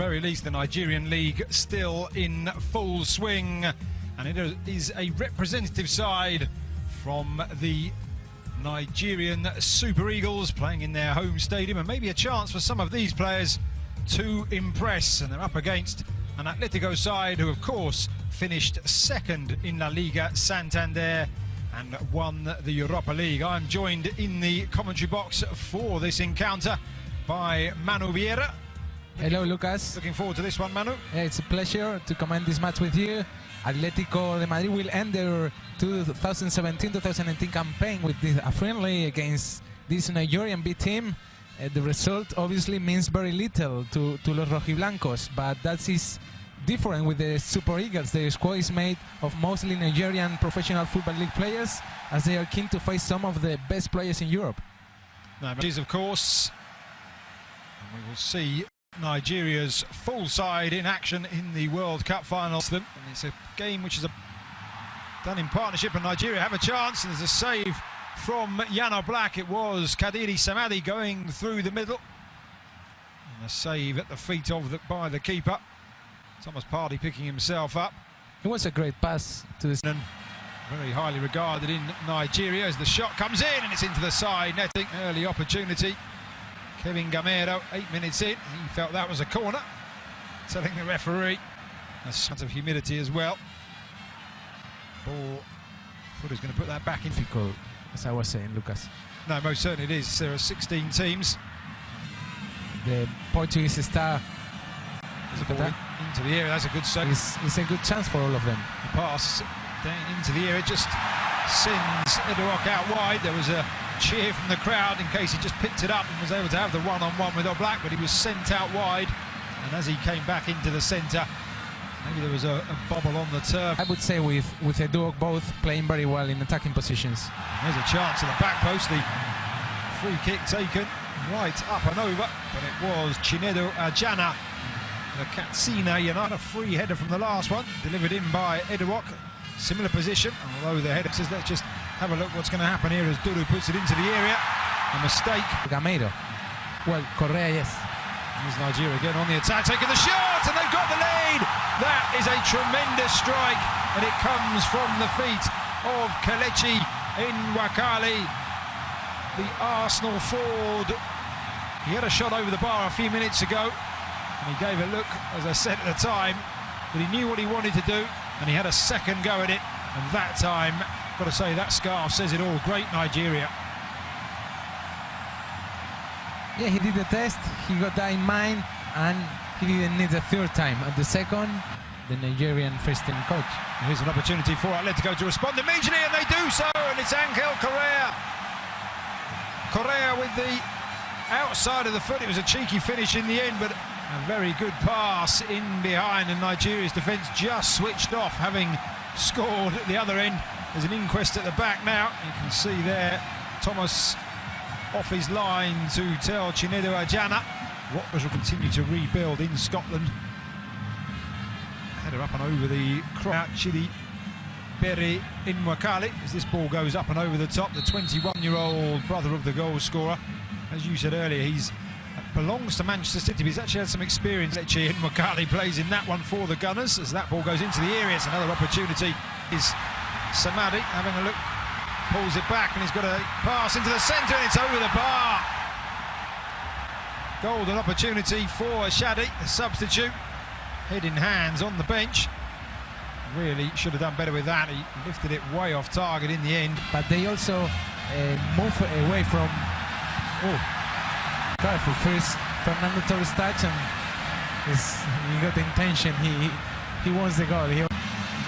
very least, the Nigerian league still in full swing, and it is a representative side from the Nigerian Super Eagles playing in their home stadium, and maybe a chance for some of these players to impress. And they're up against an Atletico side who, of course, finished second in La Liga Santander and won the Europa League. I'm joined in the commentary box for this encounter by Manu Vieira. Hello, Lucas. Looking forward to this one, Manu. Yeah, It's a pleasure to comment this match with you. Atletico de Madrid will end their 2017-2018 campaign with this, a friendly against this Nigerian B team. Uh, the result obviously means very little to, to Los Rojiblancos, but that is different with the Super Eagles. Their squad is made of mostly Nigerian professional football league players, as they are keen to face some of the best players in Europe. No, but of course, and we will see Nigeria's full side in action in the World Cup finals. And it's a game which is a, done in partnership, and Nigeria have a chance. And there's a save from Jan Oblak. It was Kadiri Samadi going through the middle. And a save at the feet of the, by the keeper. Thomas Partey picking himself up. It was a great pass to this. Very highly regarded in Nigeria as the shot comes in and it's into the side netting. Early opportunity. Kevin Gameiro, eight minutes in, he felt that was a corner. Telling the referee. A sense of humidity as well. Ball. Thought he's going to put that back in. Difficult, as I was saying, Lucas. No, most certainly it is. There are 16 teams. The Portuguese star into the area. That's a good save. It's, it's, a good chance for all of them. The pass down into the area just sends Edouard out wide. There was a cheer from the crowd in case he just picked it up and was able to have the one-on-one -on -one with Oblak, but he was sent out wide. And as he came back into the centre, maybe there was a, a, bobble on the turf. I would say with with Edouard both playing very well in attacking positions. There's a chance at the back post. The free kick taken right up and over, but it was Chinedu Ajana the Katsina United, a free header from the last one, delivered in by Edouard. Similar position, although the header says, let's just have a look what's going to happen here as Duru puts it into the area. A mistake. Gameiro. Well, Correa, yes. Here's Nigeria again on the attack, taking the shot, and they've got the lead. That is a tremendous strike, and it comes from the feet of Kelechi in Wakali, the Arsenal forward. He had a shot over the bar a few minutes ago, and he gave a look, as I said at the time, but he knew what he wanted to do, and he had a second go at it, and that time, got to say, that scarf says it all. Great Nigeria. Yeah, he did the test, he got that in mind, and he didn't need the third time. At the second, the Nigerian first team coach. Here's an opportunity for Atletico to respond immediately, and they do so, and it's Angel Correa. Correa with the outside of the foot. It was a cheeky finish in the end, but a very good pass in behind, and Nigeria's defence just switched off, having scored at the other end. There's an inquest at the back now. You can see there Thomas off his line to tell Chinedu Ajana what will continue to rebuild in Scotland. Header up and over the crowd, Chidi Berry in Wakali as this ball goes up and over the top. The 21-year-old brother of the goal scorer. As you said earlier, he's uh, belongs to Manchester City. He's actually had some experience. And McCarthy plays in that one for the Gunners as that ball goes into the area. It's another opportunity. Is Samadi having a look, pulls it back, and he's got a pass into the centre, and it's over the bar. Golden opportunity for Shadi, the substitute. Head in hands on the bench. Really should have done better with that. He lifted it way off target in the end. But they also uh, move away from. Oh, Careful first, Fernando Torres touch and he got the intention. He he wants the goal. He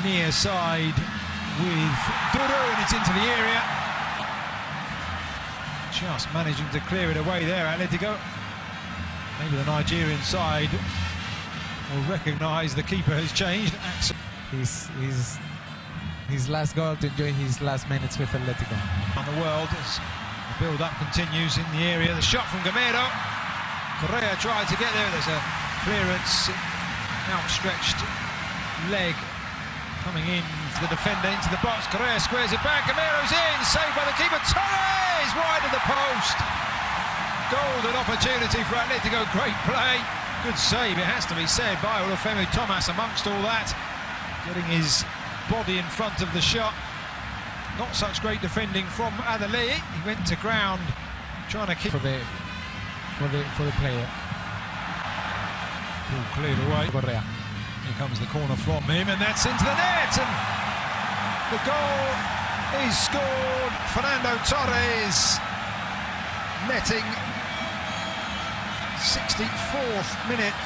Near side with Duru and it's into the area. Just managing to clear it away there, Atletico. Maybe the Nigerian side will recognise the keeper has changed. His, his, his last goal to enjoy his last minutes with Atletico. On the world the build-up continues in the area. The shot from Gameiro. Correa tried to get there. There's a clearance, outstretched leg coming in the defender into the box. Correa squares it back. Gameiro's in, saved by the keeper. Torres wide of the post. Golden opportunity for Atletico. Great play Good save, it has to be said, by Olufemi Thomas amongst all that. Getting his body in front of the shot. Not such great defending from Adeli. He went to ground trying to keep... for the for the for the player. Ball cleared away. Correa. Here comes the corner from him, and that's into the net. And the goal is scored. Fernando Torres netting 64th minute.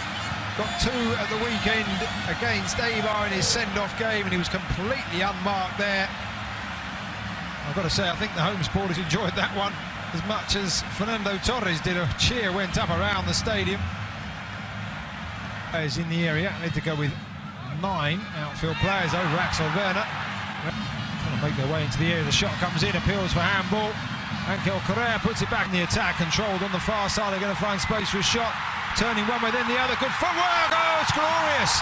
Got two at the weekend against Eibar in his send-off game, and he was completely unmarked there. I've got to say, I think the home supporters enjoyed that one as much as Fernando Torres did. A cheer went up around the stadium. Is in the area. Need to go with nine outfield players oh, over Axel Werner. Trying to make their way into the area. The shot comes in, appeals for handball. Angel Correa puts it back in the attack, controlled on the far side. They're going to find space for a shot. Turning one way, then the other. Good footwork. Oh, it's glorious.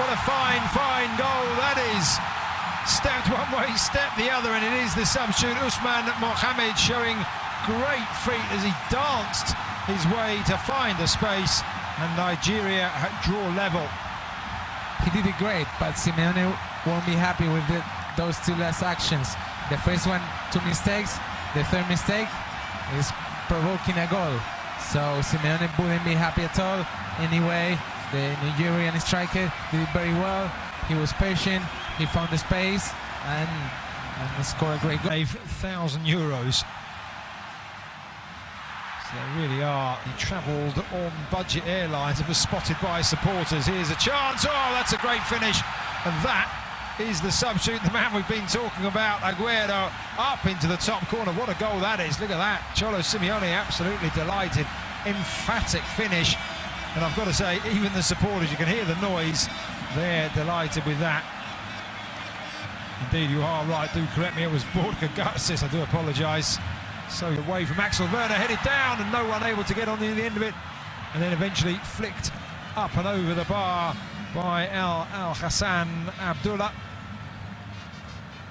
What a fine, fine goal that is. Stepped one way, stepped the other, and it is the substitute Usman Mohamed showing great feet as he danced his way to find the space, and Nigeria draw level. He did it great, but Simeone won't be happy with the, those two last actions. The first one, two mistakes. The third mistake is provoking a goal. So Simeone wouldn't be happy at all. Anyway, the Nigerian striker did very well. He was patient. He found the space and, and scored a great goal. 5,000 euros. So they really are. He travelled on budget airlines and was spotted by supporters. Here's a chance. Oh, that's a great finish. And that is the substitute, the man we've been talking about, Aguero, up into the top corner. What a goal that is. Look at that. Cholo Simeone absolutely delighted. Emphatic finish. And I've got to say, even the supporters, you can hear the noise. They're delighted with that. Indeed, you are right. Do correct me. It was Borja Garces. I do apologise. So away from Axel Werner, headed down, and no one able to get on the, the end of it. And then eventually flicked up and over the bar by Al Al Hassan Abdullah.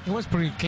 It was pretty clear.